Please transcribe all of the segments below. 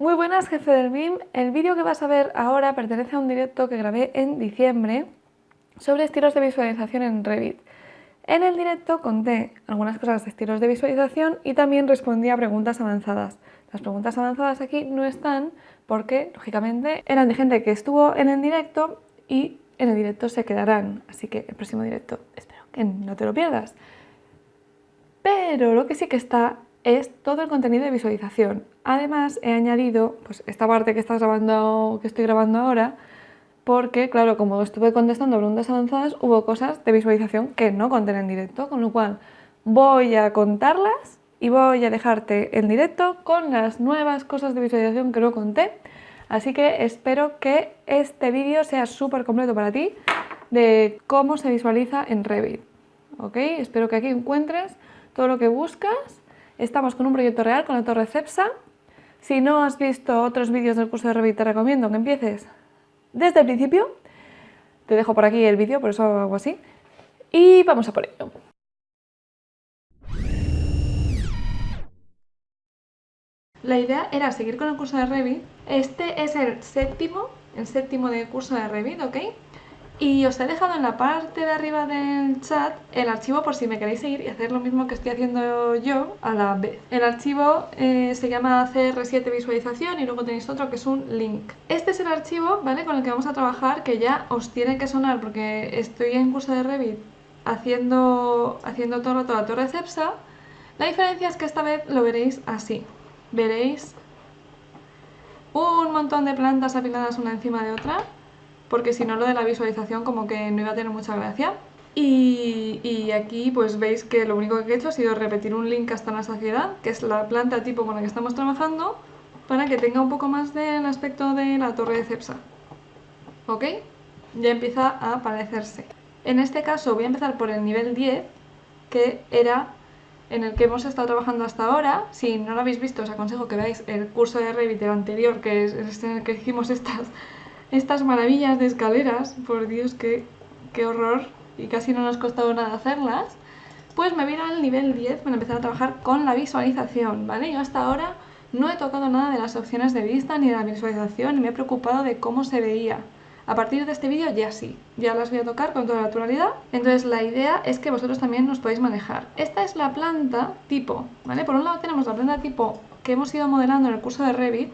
Muy buenas, jefe del BIM. El vídeo que vas a ver ahora pertenece a un directo que grabé en diciembre sobre estilos de visualización en Revit. En el directo conté algunas cosas de estilos de visualización y también respondí a preguntas avanzadas. Las preguntas avanzadas aquí no están porque, lógicamente, eran de gente que estuvo en el directo y en el directo se quedarán. Así que el próximo directo espero que no te lo pierdas. Pero lo que sí que está es todo el contenido de visualización. Además he añadido pues, esta parte que, estás grabando, que estoy grabando ahora porque, claro, como estuve contestando preguntas avanzadas, hubo cosas de visualización que no conté en directo, con lo cual voy a contarlas y voy a dejarte en directo con las nuevas cosas de visualización que no conté. Así que espero que este vídeo sea súper completo para ti de cómo se visualiza en Revit. ¿Ok? Espero que aquí encuentres todo lo que buscas Estamos con un proyecto real, con la torre CEPSA. Si no has visto otros vídeos del curso de Revit, te recomiendo que empieces desde el principio. Te dejo por aquí el vídeo, por eso hago así. Y vamos a por ello. La idea era seguir con el curso de Revit. Este es el séptimo, el séptimo del curso de Revit, ¿ok? Y os he dejado en la parte de arriba del chat el archivo por si me queréis seguir y hacer lo mismo que estoy haciendo yo a la vez. El archivo eh, se llama CR7 visualización y luego tenéis otro que es un link. Este es el archivo ¿vale? con el que vamos a trabajar que ya os tiene que sonar porque estoy en curso de Revit haciendo, haciendo todo toda la torre CEPSA. La diferencia es que esta vez lo veréis así. Veréis un montón de plantas apiladas una encima de otra porque si no lo de la visualización como que no iba a tener mucha gracia. Y, aquí pues veis que lo único que he hecho ha sido repetir un link hasta la saciedad, que es la planta tipo con la que estamos trabajando, para que tenga un poco más del aspecto de la torre de Cepsa. ¿Ok? Ya empieza a parecerse. En este caso voy a empezar por el nivel 10, que era en el que hemos estado trabajando hasta ahora. Si no lo habéis visto, os aconsejo que veáis el curso de Revit, el anterior, que es en el que hicimos estas estas maravillas de escaleras, por Dios, qué, qué horror, y casi no nos costado nada hacerlas, pues me voy al nivel 10 para empezar a trabajar con la visualización, ¿vale? Yo hasta ahora no he tocado nada de las opciones de vista ni de la visualización y me he preocupado de cómo se veía. A partir de este vídeo ya sí, ya las voy a tocar con toda naturalidad. Entonces la idea es que vosotros también nos podéis manejar. Esta es la planta tipo, ¿vale? Por un lado tenemos la planta tipo que hemos ido modelando en el curso de Revit,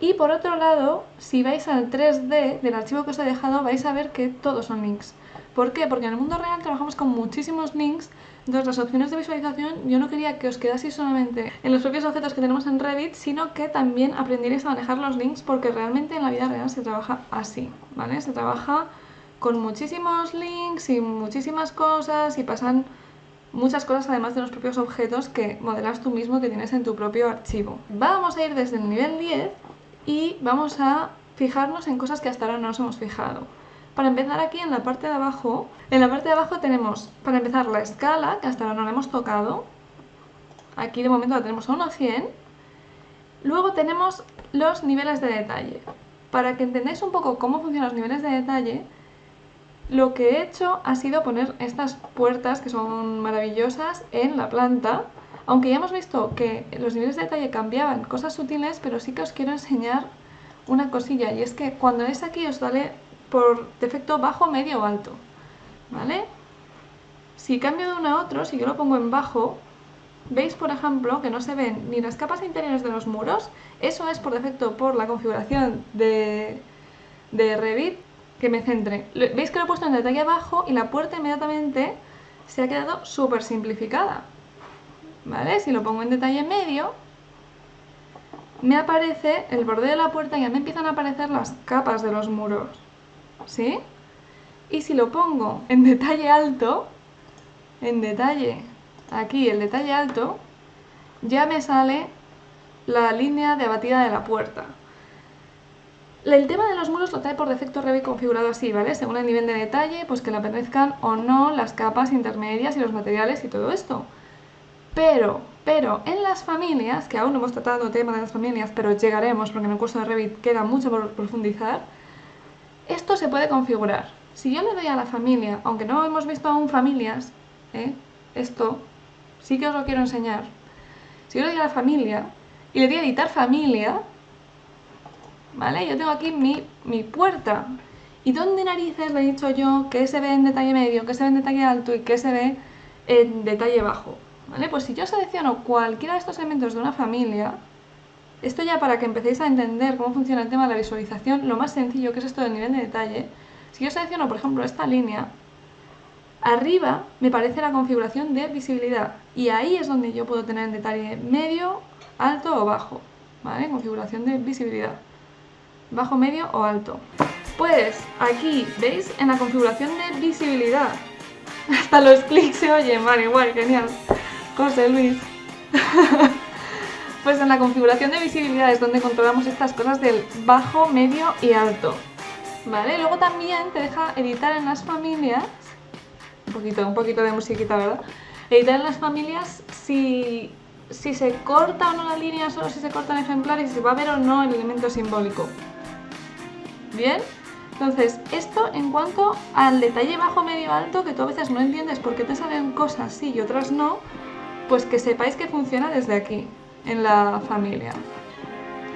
y por otro lado, si vais al 3D del archivo que os he dejado, vais a ver que todos son links. ¿Por qué? Porque en el mundo real trabajamos con muchísimos links, entonces las opciones de visualización yo no quería que os quedaseis solamente en los propios objetos que tenemos en Revit, sino que también aprendierais a manejar los links porque realmente en la vida real se trabaja así, ¿vale? Se trabaja con muchísimos links y muchísimas cosas y pasan muchas cosas además de los propios objetos que modelas tú mismo que tienes en tu propio archivo. Vamos a ir desde el nivel 10 y vamos a fijarnos en cosas que hasta ahora no nos hemos fijado. Para empezar aquí en la parte de abajo, en la parte de abajo tenemos para empezar la escala, que hasta ahora no la hemos tocado. Aquí de momento la tenemos a 1 a 100. Luego tenemos los niveles de detalle. Para que entendáis un poco cómo funcionan los niveles de detalle, lo que he hecho ha sido poner estas puertas que son maravillosas en la planta aunque ya hemos visto que los niveles de detalle cambiaban, cosas sutiles, pero sí que os quiero enseñar una cosilla, y es que cuando es aquí os sale por defecto bajo, medio o alto, ¿vale? Si cambio de uno a otro, si yo lo pongo en bajo, veis por ejemplo que no se ven ni las capas interiores de los muros, eso es por defecto por la configuración de, de Revit que me centre. Veis que lo he puesto en detalle abajo y la puerta inmediatamente se ha quedado súper simplificada. ¿Vale? Si lo pongo en detalle medio, me aparece el borde de la puerta y ya me empiezan a aparecer las capas de los muros, ¿sí? Y si lo pongo en detalle alto, en detalle, aquí el detalle alto, ya me sale la línea de abatida de la puerta. El tema de los muros lo trae por defecto Revit configurado así, ¿vale? Según el nivel de detalle, pues que le aparezcan o no las capas intermedias y los materiales y todo esto. Pero, pero en las familias, que aún no hemos tratado el tema de las familias, pero llegaremos porque en el curso de Revit queda mucho por profundizar, esto se puede configurar. Si yo le doy a la familia, aunque no hemos visto aún familias, ¿eh? esto sí que os lo quiero enseñar. Si yo le doy a la familia y le doy a editar familia, ¿vale? Yo tengo aquí mi, mi puerta. ¿Y dónde narices le he dicho yo que se ve en detalle medio, que se ve en detalle alto y que se ve en detalle bajo? ¿Vale? Pues si yo selecciono cualquiera de estos elementos de una familia, esto ya para que empecéis a entender cómo funciona el tema de la visualización, lo más sencillo que es esto del nivel de detalle, si yo selecciono por ejemplo esta línea, arriba me parece la configuración de visibilidad y ahí es donde yo puedo tener en detalle medio, alto o bajo, ¿vale? Configuración de visibilidad, bajo, medio o alto. Pues aquí, ¿veis? En la configuración de visibilidad, hasta los clics se oyen, vale, igual, genial. José Luis. pues en la configuración de visibilidad es donde controlamos estas cosas del bajo, medio y alto. ¿Vale? Luego también te deja editar en las familias, un poquito, un poquito de musiquita, ¿verdad? Editar en las familias si, si se corta o no la línea, solo si se cortan ejemplares si va a ver o no el elemento simbólico. ¿Bien? Entonces, esto en cuanto al detalle bajo, medio, alto, que tú a veces no entiendes por qué te salen cosas sí y otras no, pues que sepáis que funciona desde aquí, en la familia.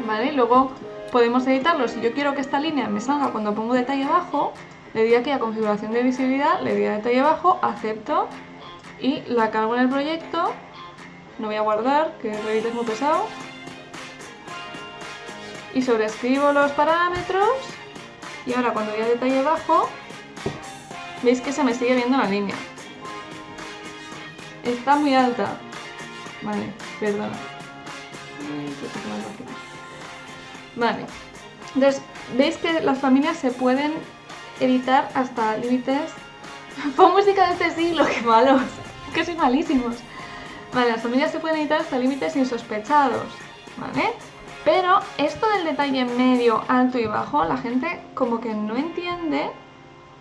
¿Vale? luego podemos editarlo. Si yo quiero que esta línea me salga cuando pongo detalle bajo, le doy aquí a configuración de visibilidad, le doy a detalle bajo, acepto y la cargo en el proyecto. No voy a guardar, que Revit es muy pesado. Y sobreescribo los parámetros y ahora cuando voy a detalle bajo, veis que se me sigue viendo la línea. Está muy alta. Vale, perdona. Vale. Entonces, veis que las familias se pueden editar hasta límites... Pon música de este siglo, qué malos. Que soy malísimos. Vale, las familias se pueden editar hasta límites insospechados. ¿Vale? Pero esto del detalle medio, alto y bajo, la gente como que no entiende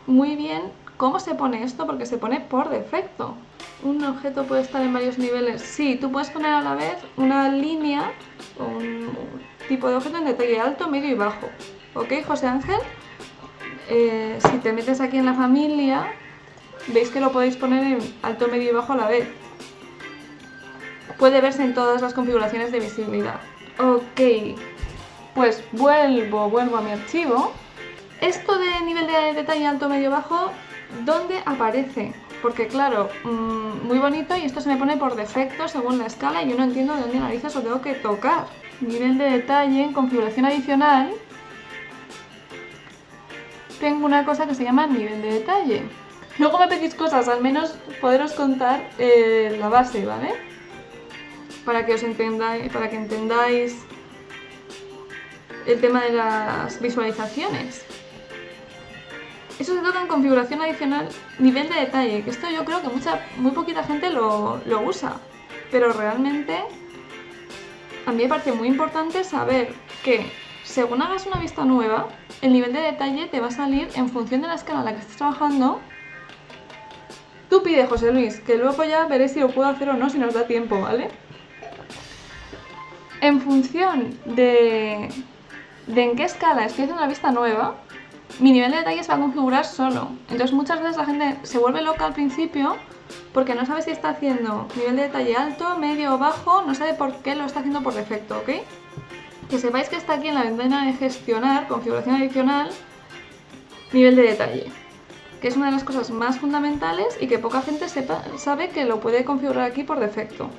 muy bien cómo se pone esto porque se pone por defecto. ¿Un objeto puede estar en varios niveles? Sí, tú puedes poner a la vez una línea o un tipo de objeto en detalle alto, medio y bajo. ¿Ok, José Ángel? Eh, si te metes aquí en la familia, veis que lo podéis poner en alto, medio y bajo a la vez. Puede verse en todas las configuraciones de visibilidad. Ok, pues vuelvo, vuelvo a mi archivo. Esto de nivel de detalle alto, medio, bajo, ¿dónde aparece? Porque claro, mm, muy bonito y esto se me pone por defecto según la escala y yo no entiendo de dónde narices lo tengo que tocar. Nivel de detalle configuración adicional. Tengo una cosa que se llama nivel de detalle. Luego me pedís cosas, al menos poderos contar eh, la base, ¿vale? para que os entendáis, para que entendáis el tema de las visualizaciones. Eso se toca en configuración adicional, nivel de detalle, que esto yo creo que mucha, muy poquita gente lo, lo usa, pero realmente a mí me parece muy importante saber que según hagas una vista nueva, el nivel de detalle te va a salir en función de la escala en la que estés trabajando. Tú pide, José Luis, que luego ya veré si lo puedo hacer o no, si nos da tiempo, ¿vale? en función de, en qué escala estoy haciendo una vista nueva, mi nivel de detalle se va a configurar solo. Entonces muchas veces la gente se vuelve loca al principio porque no sabe si está haciendo nivel de detalle alto, medio o bajo, no sabe por qué lo está haciendo por defecto, ¿ok? Que sepáis que está aquí en la ventana de gestionar, configuración adicional, nivel de detalle, que es una de las cosas más fundamentales y que poca gente sepa, sabe que lo puede configurar aquí por defecto.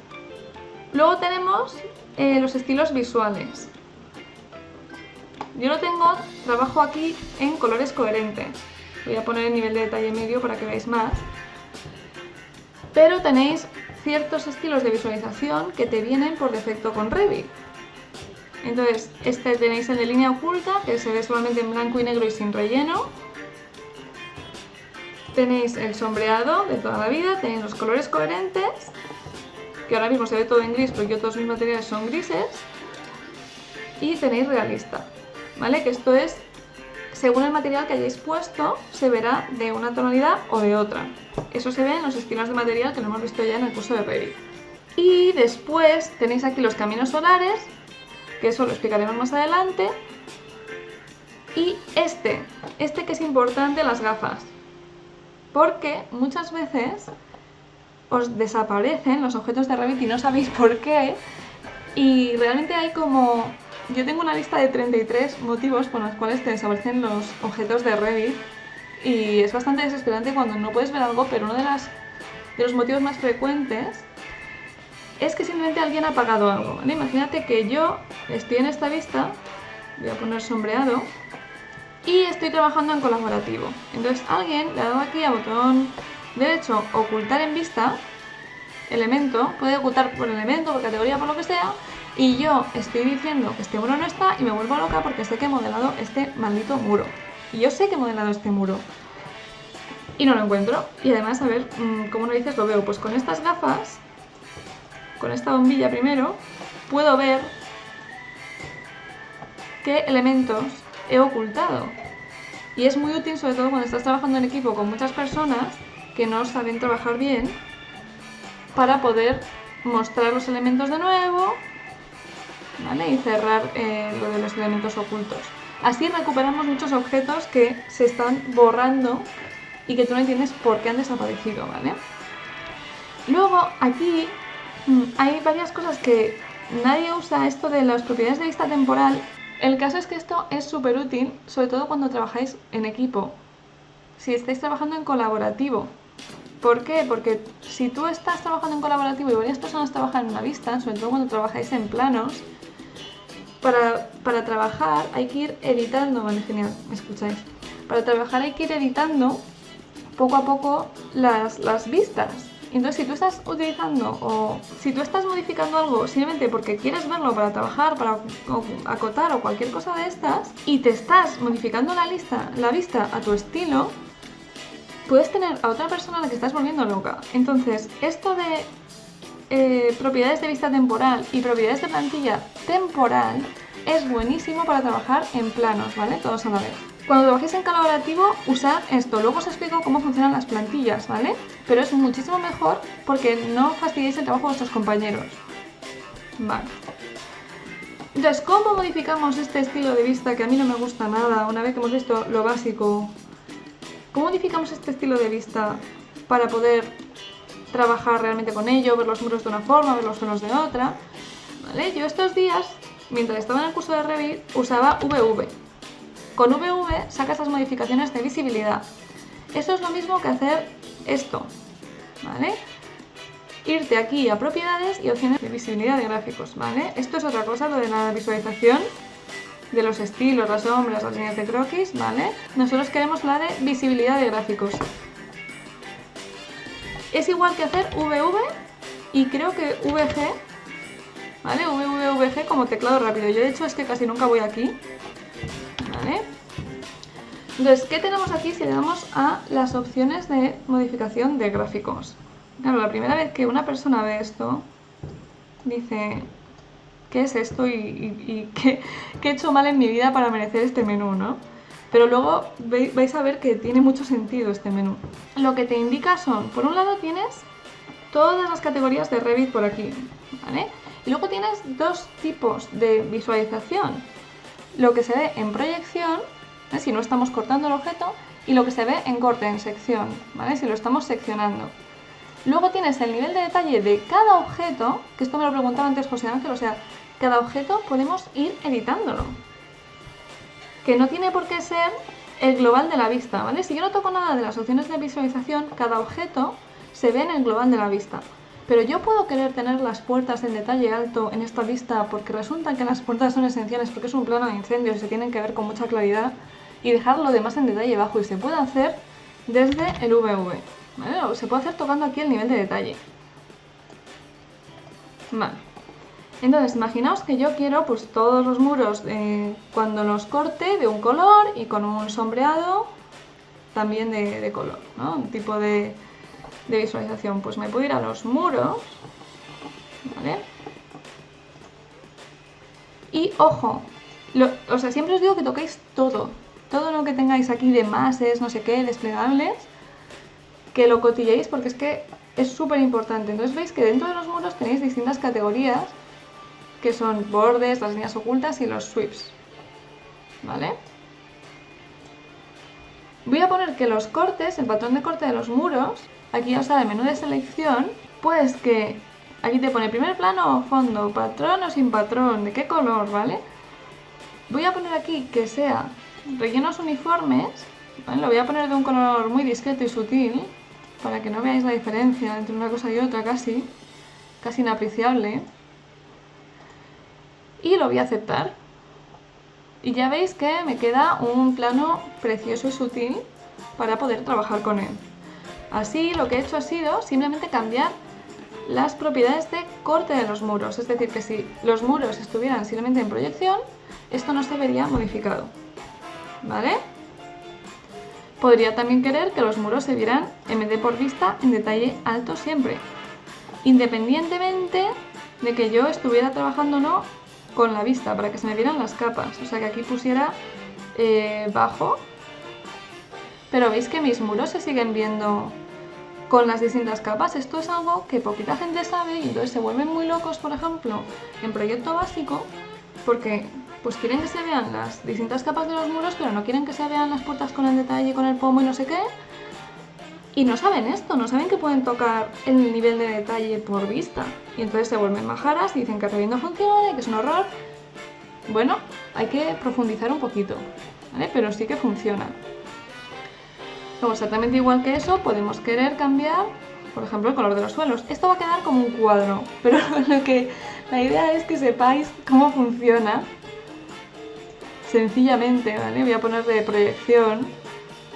Luego tenemos eh, los estilos visuales. Yo lo tengo, trabajo aquí en colores coherentes. Voy a poner el nivel de detalle medio para que veáis más. Pero tenéis ciertos estilos de visualización que te vienen por defecto con Revit. Entonces, este tenéis el de línea oculta, que se ve solamente en blanco y negro y sin relleno. Tenéis el sombreado de toda la vida, tenéis los colores coherentes que ahora mismo se ve todo en gris porque todos mis materiales son grises. Y tenéis realista, ¿vale? Que esto es, según el material que hayáis puesto, se verá de una tonalidad o de otra. Eso se ve en los estilos de material que lo hemos visto ya en el curso de Revit. Y después tenéis aquí los caminos solares, que eso lo explicaremos más adelante. Y este, este que es importante, las gafas. Porque muchas veces os desaparecen los objetos de Revit y no sabéis por qué. Y realmente hay como yo tengo una lista de 33 motivos por los cuales te desaparecen los objetos de Revit y es bastante desesperante cuando no puedes ver algo, pero uno de, los motivos más frecuentes es que simplemente alguien ha apagado algo. Imagínate que yo estoy en esta vista, voy a poner sombreado, y estoy trabajando en colaborativo. Entonces alguien le ha dado aquí a botón derecho ocultar en vista, elemento, puede ocultar por elemento, por categoría, por lo que sea, y yo estoy diciendo que este muro no está y me vuelvo loca porque sé que he modelado este maldito muro. Y yo sé que he modelado este muro. Y no lo encuentro. Y además, a ver, mm, ¿cómo lo dices? Lo veo. Pues con estas gafas, con esta bombilla primero, puedo ver qué elementos he ocultado. Y es muy útil, sobre todo cuando estás trabajando en equipo con muchas personas que no saben trabajar bien, para poder mostrar los elementos de nuevo y cerrar eh, lo de los elementos ocultos. Así recuperamos muchos objetos que se están borrando y que tú no entiendes por qué han desaparecido. Luego aquí mm, hay varias cosas que nadie usa esto de las propiedades de vista temporal. El caso es que esto es súper útil, sobre todo cuando trabajáis en equipo. Si estáis trabajando en colaborativo. ¿Por qué? Porque si tú estás trabajando en colaborativo y varias personas trabajan en una vista, sobre todo cuando trabajáis en planos, para, trabajar hay que ir editando, vale, genial, ¿me escucháis? Para trabajar hay que ir editando poco a poco las, las vistas. Entonces, si tú estás utilizando o si tú estás modificando algo simplemente porque quieres verlo para trabajar, para acotar o cualquier cosa de estas, y te estás modificando la, lista, la vista a tu estilo, puedes tener a otra persona a la que estás volviendo loca. Entonces, esto de eh, propiedades de vista temporal y propiedades de plantilla temporal es buenísimo para trabajar en planos, ¿vale? Todos a la vez. Cuando trabajéis en colaborativo, usad esto. Luego os explico cómo funcionan las plantillas, ¿vale? Pero es muchísimo mejor porque no fastidiáis el trabajo de vuestros compañeros. Vale. Entonces, ¿cómo modificamos este estilo de vista que a mí no me gusta nada una vez que hemos visto lo básico? ¿Cómo modificamos este estilo de vista para poder trabajar realmente con ello, ver los muros de una forma, ver los suelos de otra. ¿Vale? Yo estos días, mientras estaba en el curso de Revit, usaba VV. Con VV sacas las modificaciones de visibilidad. Eso es lo mismo que hacer esto, ¿vale? Irte aquí a propiedades y opciones de visibilidad de gráficos, ¿vale? Esto es otra cosa, lo de la visualización de los estilos, las sombras, las líneas de croquis, ¿vale? Nosotros queremos la de visibilidad de gráficos. Es igual que hacer VV y creo que VG, ¿vale? VVVG como teclado rápido. Yo de hecho es que casi nunca voy aquí, ¿vale? Entonces, ¿qué tenemos aquí si le damos a las opciones de modificación de gráficos? Claro, la primera vez que una persona ve esto, dice, ¿qué es esto y, qué, qué, he hecho mal en mi vida para merecer este menú, no? Pero luego vais a ver que tiene mucho sentido este menú. Lo que te indica son, por un lado tienes todas las categorías de Revit por aquí, ¿vale? Y luego tienes dos tipos de visualización. Lo que se ve en proyección, si no estamos cortando el objeto, y lo que se ve en corte, en sección, ¿vale? Si lo estamos seccionando. Luego tienes el nivel de detalle de cada objeto, que esto me lo preguntaba antes José Ángel, o sea, cada objeto podemos ir editándolo que no tiene por qué ser el global de la vista, ¿vale? Si yo no toco nada de las opciones de visualización, cada objeto se ve en el global de la vista. Pero yo puedo querer tener las puertas en detalle alto en esta vista porque resulta que las puertas son esenciales porque es un plano de incendios y se tienen que ver con mucha claridad y dejar lo demás en detalle bajo y se puede hacer desde el VV, ¿vale? O se puede hacer tocando aquí el nivel de detalle. Vale. Entonces, imaginaos que yo quiero pues todos los muros eh, cuando los corte de un color y con un sombreado también de, color, ¿no? Un tipo de, visualización. Pues me puedo ir a los muros, ¿vale? Y ojo, o sea, siempre os digo que toquéis todo, todo lo que tengáis aquí de mases, no sé qué, desplegables, que lo cotilléis porque es que es súper importante. Entonces veis que dentro de los muros tenéis distintas categorías que son bordes, las líneas ocultas y los sweeps. ¿Vale? Voy a poner que los cortes, el patrón de corte de los muros, aquí os sale el menú de selección, pues que aquí te pone primer plano o fondo, patrón o sin patrón, de qué color, ¿vale? Voy a poner aquí que sea rellenos uniformes, lo voy a poner de un color muy discreto y sutil, para que no veáis la diferencia entre una cosa y otra casi, casi inapreciable. Y lo voy a aceptar. Y ya veis que me queda un plano precioso y sutil para poder trabajar con él. Así lo que he hecho ha sido simplemente cambiar las propiedades de corte de los muros, es decir, que si los muros estuvieran simplemente en proyección, esto no se vería modificado. ¿Vale? Podría también querer que los muros se vieran en vez de por vista en detalle alto siempre, independientemente de que yo estuviera trabajando o no con la vista, para que se me vieran las capas. O sea que aquí pusiera eh, bajo, pero veis que mis muros se siguen viendo con las distintas capas. Esto es algo que poquita gente sabe y entonces se vuelven muy locos, por ejemplo, en proyecto básico, porque pues quieren que se vean las distintas capas de los muros, pero no quieren que se vean las puertas con el detalle, con el pomo y no sé qué. Y no saben esto, no saben que pueden tocar el nivel de detalle por vista. Y entonces se vuelven majaras y dicen que Revit no funciona que es un horror. Bueno, hay que profundizar un poquito, ¿vale? Pero sí que funciona. Exactamente igual que eso, podemos querer cambiar, por ejemplo, el color de los suelos. Esto va a quedar como un cuadro, pero lo que, la idea es que sepáis cómo funciona. Sencillamente, ¿vale? Voy a poner de proyección,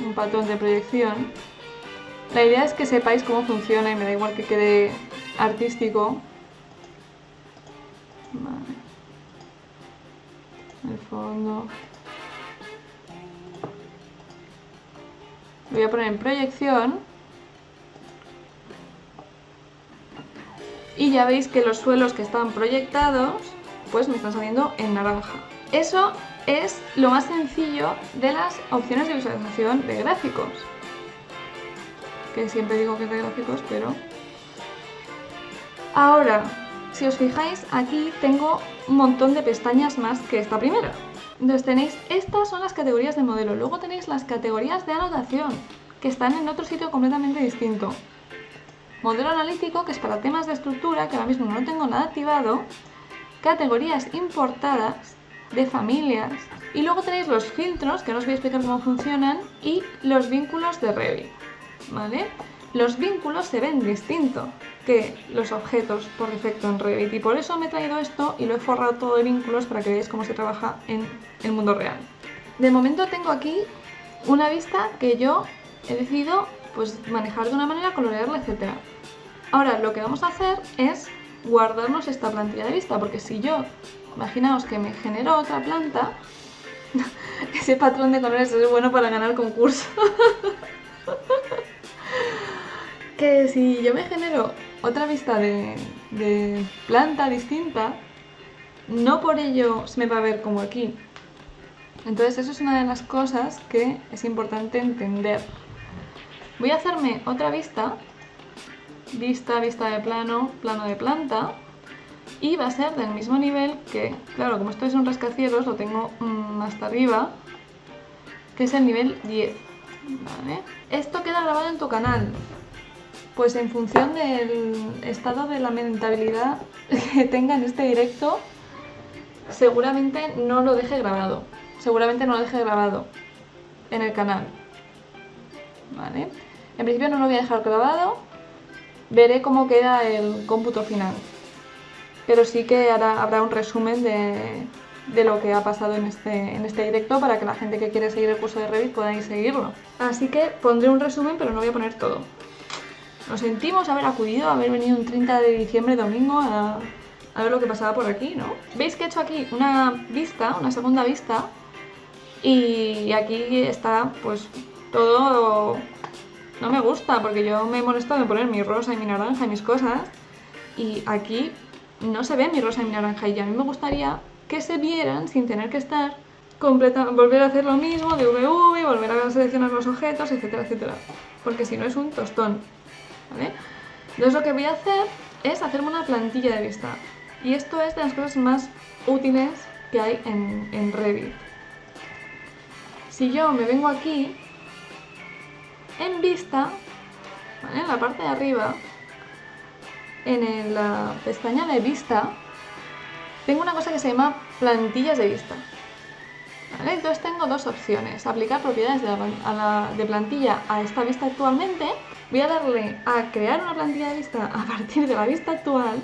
un patrón de proyección. La idea es que sepáis cómo funciona y me da igual que quede artístico. Vale. El fondo. voy a poner en proyección y ya veis que los suelos que están proyectados pues me están saliendo en naranja. Eso es lo más sencillo de las opciones de visualización de gráficos. Que siempre digo que es de gráficos, pero... Ahora, si os fijáis, aquí tengo un montón de pestañas más que esta primera. Entonces tenéis, estas son las categorías de modelo, luego tenéis las categorías de anotación, que están en otro sitio completamente distinto. Modelo analítico, que es para temas de estructura, que ahora mismo no tengo nada activado. Categorías importadas de familias. Y luego tenéis los filtros, que no os voy a explicar cómo funcionan, y los vínculos de Revit. ¿Vale? Los vínculos se ven distinto que los objetos por defecto en Revit y por eso me he traído esto y lo he forrado todo de vínculos para que veáis cómo se trabaja en el mundo real. De momento tengo aquí una vista que yo he decidido pues, manejar de una manera, colorearla, etc. Ahora lo que vamos a hacer es guardarnos esta plantilla de vista porque si yo, imaginaos que me genero otra planta, ese patrón de colores es bueno para ganar concurso. que si yo me genero otra vista de, planta distinta, no por ello se me va a ver como aquí. Entonces eso es una de las cosas que es importante entender. Voy a hacerme otra vista, vista, vista de plano, plano de planta, y va a ser del mismo nivel que, claro, como esto es un rascacielos, lo tengo mm, hasta arriba, que es el nivel 10. Esto queda grabado en tu canal, pues en función del estado de lamentabilidad que tenga en este directo, seguramente no lo deje grabado. Seguramente no lo deje grabado en el canal. ¿Vale? En principio no lo voy a dejar grabado. Veré cómo queda el cómputo final. Pero sí que habrá un resumen de, de lo que ha pasado en este, en este directo para que la gente que quiere seguir el curso de Revit pueda ir seguirlo. Así que pondré un resumen, pero no voy a poner todo. Nos sentimos haber acudido, haber venido un 30 de diciembre domingo a, ver lo que pasaba por aquí, ¿no? ¿Veis que he hecho aquí una vista, una segunda vista? Y aquí está, pues, todo... No me gusta, porque yo me he molestado en poner mi rosa y mi naranja y mis cosas. Y aquí no se ve mi rosa y mi naranja. Y a mí me gustaría que se vieran sin tener que estar volver a hacer lo mismo de VV, volver a seleccionar los objetos, etcétera, etcétera. Porque si no es un tostón. Entonces lo que voy a hacer es hacerme una plantilla de vista. Y esto es de las cosas más útiles que hay en, Revit. Si yo me vengo aquí, en vista, en la parte de arriba, en la pestaña de vista, tengo una cosa que se llama plantillas de vista. Entonces tengo dos opciones. Aplicar propiedades de, de plantilla a esta vista actualmente. Voy a darle a crear una plantilla de vista a partir de la vista actual.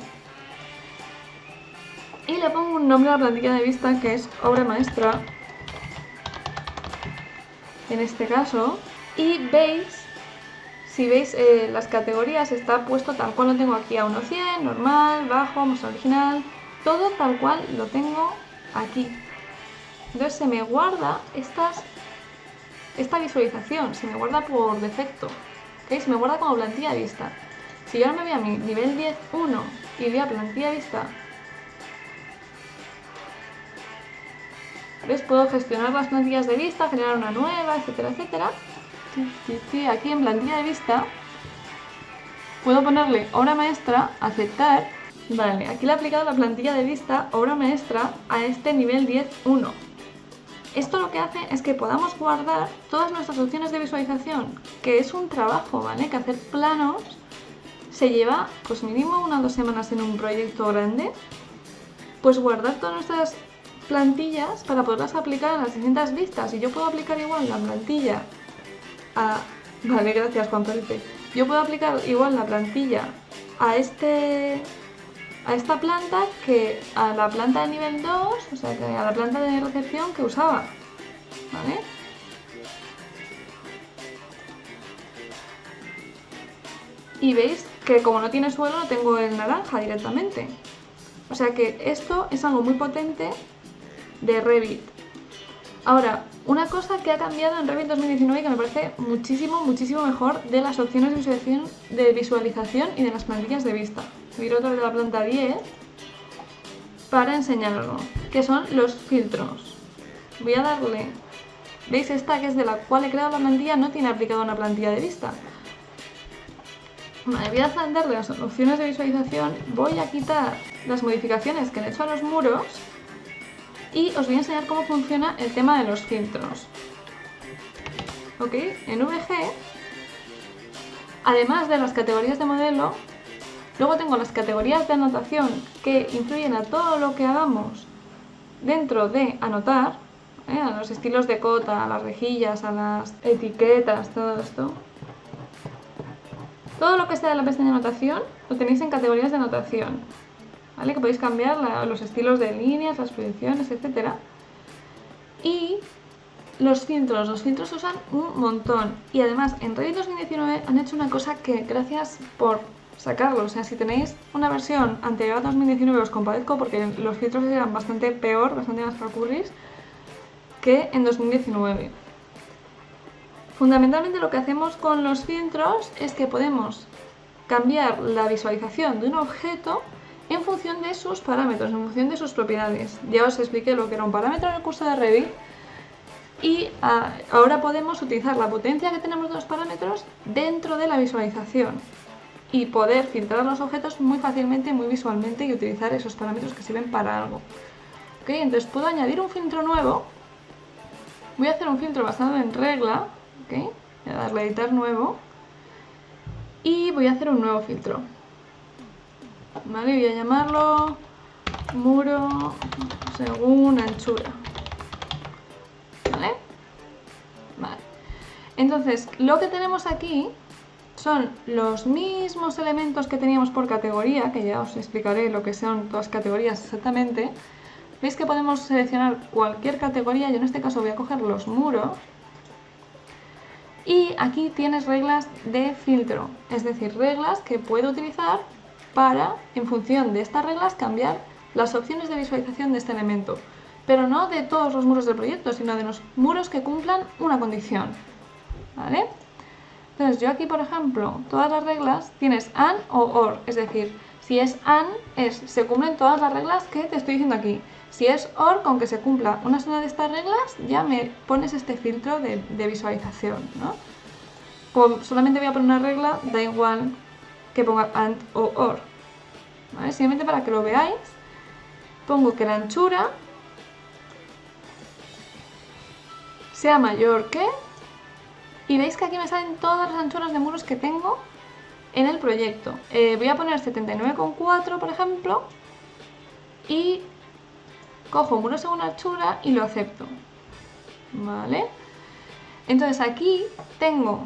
Y le pongo un nombre a la plantilla de vista que es obra maestra. En este caso. Y veis si veis eh, las categorías está puesto tal cual lo tengo aquí a 1.100, normal, bajo, más original, todo tal cual lo tengo aquí. Entonces se me guarda estas, esta visualización, se me guarda por defecto, ¿okay? se me guarda como plantilla de vista. Si yo ahora me voy a mi nivel 10.1 y voy a plantilla de vista, ¿ves? Puedo gestionar las plantillas de vista, generar una nueva, etcétera, etcétera aquí en plantilla de vista puedo ponerle obra maestra, aceptar. Vale, aquí le he aplicado la plantilla de vista obra maestra a este nivel 10.1. Esto lo que hace es que podamos guardar todas nuestras opciones de visualización, que es un trabajo, ¿vale? Que hacer planos se lleva pues mínimo una o dos semanas en un proyecto grande. Pues guardar todas nuestras plantillas para poderlas aplicar en las distintas vistas. Y yo puedo aplicar igual la plantilla Vale, gracias Juan Felipe. Yo puedo aplicar igual la plantilla a este a esta planta que a la planta de nivel 2, o sea, que a la planta de recepción que usaba. ¿Vale? Y veis que como no tiene suelo, no tengo el naranja directamente. O sea que esto es algo muy potente de Revit. Ahora, una cosa que ha cambiado en Revit 2019 que me parece muchísimo, muchísimo mejor de las opciones de visualización, y de las plantillas de vista. Voy a ir otra vez la planta 10 para enseñarlo, que son los filtros. Voy a darle, ¿veis esta que es de la cual he creado la plantilla? No tiene aplicado una plantilla de vista. Voy a darle las opciones de visualización, voy a quitar las modificaciones que le he hecho a los muros y os voy a enseñar cómo funciona el tema de los filtros. ¿Ok? En VG, además de las categorías de modelo, luego tengo las categorías de anotación que influyen a todo lo que hagamos dentro de anotar, ¿eh? a los estilos de cota, a las rejillas, a las etiquetas, todo esto. Todo lo que sea de la pestaña de anotación lo tenéis en categorías de anotación. Que podéis cambiar los estilos de líneas, las proyecciones, etc. Y los filtros, los filtros se usan un montón. Y además en Revit 2019 han hecho una cosa que gracias por sacarlo. O sea, si tenéis una versión anterior a 2019 os compadezco porque los filtros eran bastante peor, bastante más recurris que en 2019. Fundamentalmente lo que hacemos con los filtros es que podemos cambiar la visualización de un objeto en función de sus parámetros, en función de sus propiedades. Ya os expliqué lo que era un parámetro en el curso de Revit y ah, ahora podemos utilizar la potencia que tenemos de los parámetros dentro de la visualización y poder filtrar los objetos muy fácilmente, muy visualmente y utilizar esos parámetros que sirven para algo. ¿Ok? Entonces puedo añadir un filtro nuevo. Voy a hacer un filtro basado en regla. Voy a darle a editar nuevo. Y voy a hacer un nuevo filtro. Voy a llamarlo muro según anchura, ¿vale? Vale. Entonces, lo que tenemos aquí son los mismos elementos que teníamos por categoría, que ya os explicaré lo que son todas categorías exactamente. Veis que podemos seleccionar cualquier categoría, yo en este caso voy a coger los muros. Y aquí tienes reglas de filtro, es decir, reglas que puedo utilizar para, en función de estas reglas, cambiar las opciones de visualización de este elemento. Pero no de todos los muros del proyecto, sino de los muros que cumplan una condición. ¿Vale? Entonces yo aquí, por ejemplo, todas las reglas tienes AND o OR, es decir, si es AND, es, se cumplen todas las reglas que te estoy diciendo aquí. Si es OR, con que se cumpla una sola de estas reglas, ya me pones este filtro de, visualización, ¿no? Solamente voy a poner una regla, da igual que ponga AND o OR. Simplemente para que lo veáis, pongo que la anchura sea mayor que... Y veis que aquí me salen todas las anchuras de muros que tengo en el proyecto. Eh, voy a poner 79,4 por ejemplo y cojo muro según anchura y lo acepto. ¿vale? Entonces aquí tengo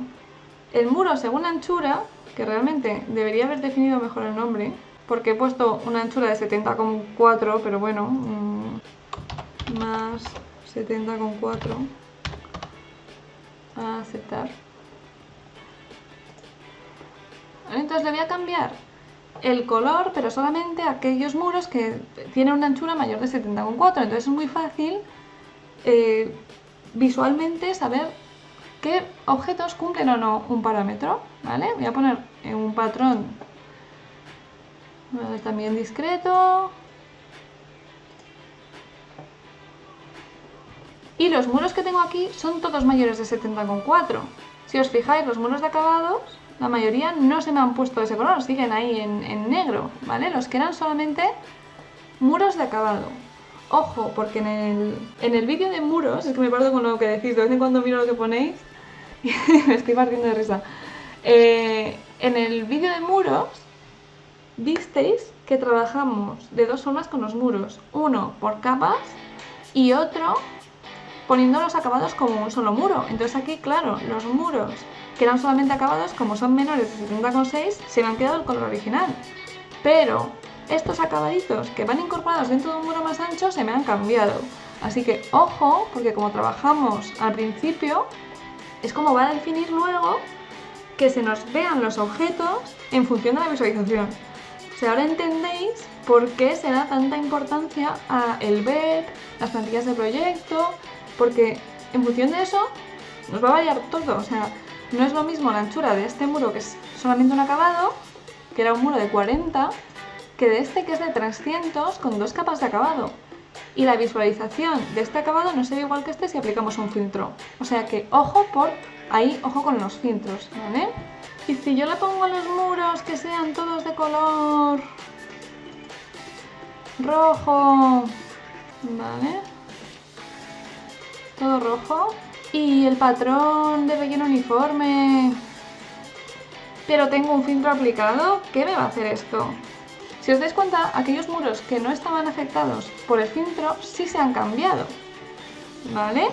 el muro según anchura, que realmente debería haber definido mejor el nombre, porque he puesto una anchura de 70,4, pero bueno, mm, más 70,4 a aceptar. Entonces le voy a cambiar el color, pero solamente aquellos muros que tienen una anchura mayor de 70,4. Entonces es muy fácil eh, visualmente saber qué objetos cumplen o no un parámetro. ¿vale? Voy a poner en un patrón también discreto. Y los muros que tengo aquí son todos mayores de 70,4. Si os fijáis, los muros de acabados, la mayoría no se me han puesto ese color, siguen ahí en, negro, ¿vale? Los que eran solamente muros de acabado. Ojo, porque en el, en el vídeo de muros, es que me parto con lo que decís, de vez en cuando miro lo que ponéis me estoy partiendo de risa. Eh, en el vídeo de muros, visteis que trabajamos de dos formas con los muros. Uno por capas y otro poniendo los acabados como un solo muro. Entonces aquí, claro, los muros que eran solamente acabados, como son menores de 70,6, se me han quedado el color original. Pero estos acabaditos que van incorporados dentro de un muro más ancho se me han cambiado. Así que ojo, porque como trabajamos al principio, es como va a definir luego que se nos vean los objetos en función de la visualización. O sea, ahora entendéis por qué se da tanta importancia a el ver, las plantillas de proyecto, porque en función de eso nos va a variar todo. O sea, no es lo mismo la anchura de este muro que es solamente un acabado, que era un muro de 40, que de este que es de 300 con dos capas de acabado. Y la visualización de este acabado no sería igual que este si aplicamos un filtro. O sea que ojo por ahí, ojo con los filtros, ¿vale? Y si yo le pongo a los muros que sean todos de color rojo, ¿vale? Todo rojo. Y el patrón de relleno uniforme... Pero tengo un filtro aplicado, ¿qué me va a hacer esto? Si os dais cuenta, aquellos muros que no estaban afectados por el filtro sí se han cambiado, ¿vale?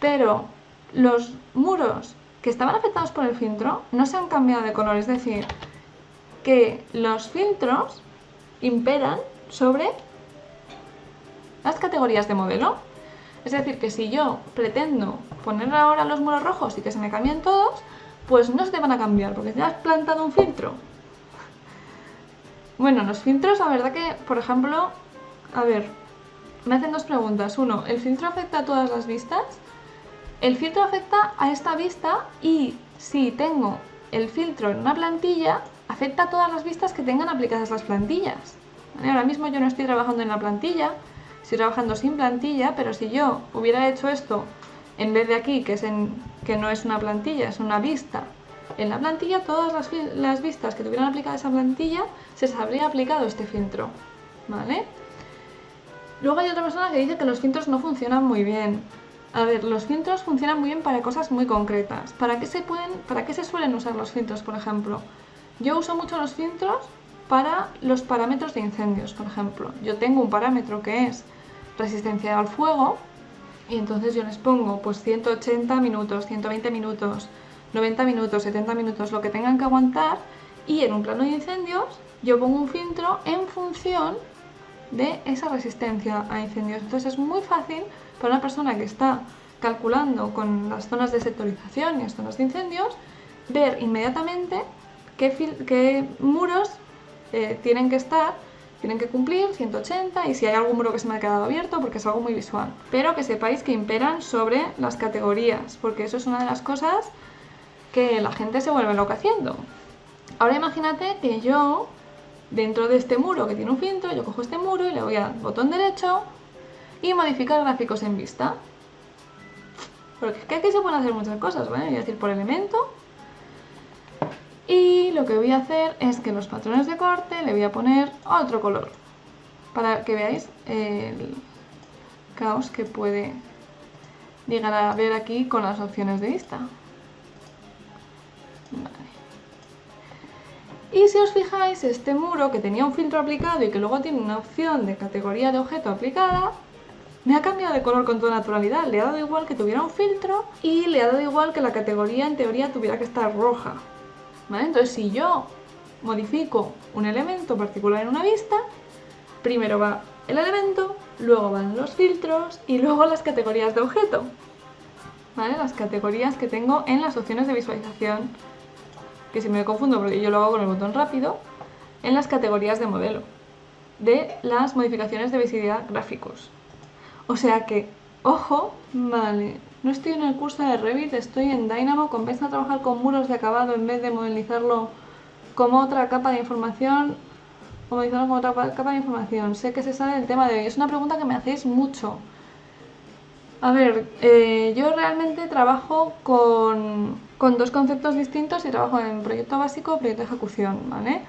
Pero los muros que estaban afectados por el filtro no se han cambiado de color, es decir, que los filtros imperan sobre las categorías de modelo. Es decir, que si yo pretendo poner ahora los muros rojos y que se me cambien todos, pues no se te van a cambiar, porque ya has plantado un filtro. Bueno, los filtros, la verdad que, por ejemplo, a ver, me hacen dos preguntas. Uno, ¿el filtro afecta a todas las vistas? El filtro afecta a esta vista y si tengo el filtro en una plantilla, afecta a todas las vistas que tengan aplicadas las plantillas. Ahora mismo yo no estoy trabajando en la plantilla, estoy trabajando sin plantilla, pero si yo hubiera hecho esto en vez de aquí, que, es que no es una plantilla, es una vista, en la plantilla todas las, vistas que tuvieran aplicada esa plantilla se les habría aplicado este filtro, ¿vale? Luego hay otra persona que dice que los filtros no funcionan muy bien. A ver, los filtros funcionan muy bien para cosas muy concretas. ¿Para qué se, pueden, para qué se suelen usar los filtros, por ejemplo? Yo uso mucho los filtros para los parámetros de incendios, por ejemplo. Yo tengo un parámetro que es resistencia al fuego y entonces yo les pongo pues 180 minutos, 120 minutos, 90 minutos, 70 minutos, lo que tengan que aguantar y en un plano de incendios yo pongo un filtro en función de esa resistencia a incendios. Entonces es muy fácil para una persona que está calculando con las zonas de sectorización y las zonas de incendios ver inmediatamente qué, muros eh, tienen que estar tienen que cumplir 180 y si hay algún muro que se me ha quedado abierto porque es algo muy visual. Pero que sepáis que imperan sobre las categorías, porque eso es una de las cosas que la gente se vuelve loca haciendo. Ahora imagínate que yo, dentro de este muro que tiene un filtro, yo cojo este muro y le voy al botón derecho y modificar gráficos en vista. Porque es que aquí se pueden hacer muchas cosas, ¿vale? Voy a decir por elemento y lo que voy a hacer es que los patrones de corte le voy a poner otro color para que veáis el caos que puede llegar a ver aquí con las opciones de vista. Y si os fijáis, este muro que tenía un filtro aplicado y que luego tiene una opción de categoría de objeto aplicada, me ha cambiado de color con toda naturalidad. Le ha dado igual que tuviera un filtro y le ha dado igual que la categoría en teoría tuviera que estar roja. Entonces si yo modifico un elemento particular en una vista, primero va el elemento, luego van los filtros y luego las categorías de objeto. ¿Vale? Las categorías que tengo en las opciones de visualización, que si me confundo porque yo lo hago con el botón rápido, en las categorías de modelo, de las modificaciones de visibilidad gráficos. O sea que, ojo, vale, no estoy en el curso de Revit, estoy en Dynamo, comienza a trabajar con muros de acabado en vez de modelizarlo como otra capa de información, como como otra capa de información. Sé que se sabe el tema de hoy, es una pregunta que me hacéis mucho. A ver, eh, yo realmente trabajo con, con, dos conceptos distintos y trabajo en proyecto básico proyecto de ejecución, ¿vale?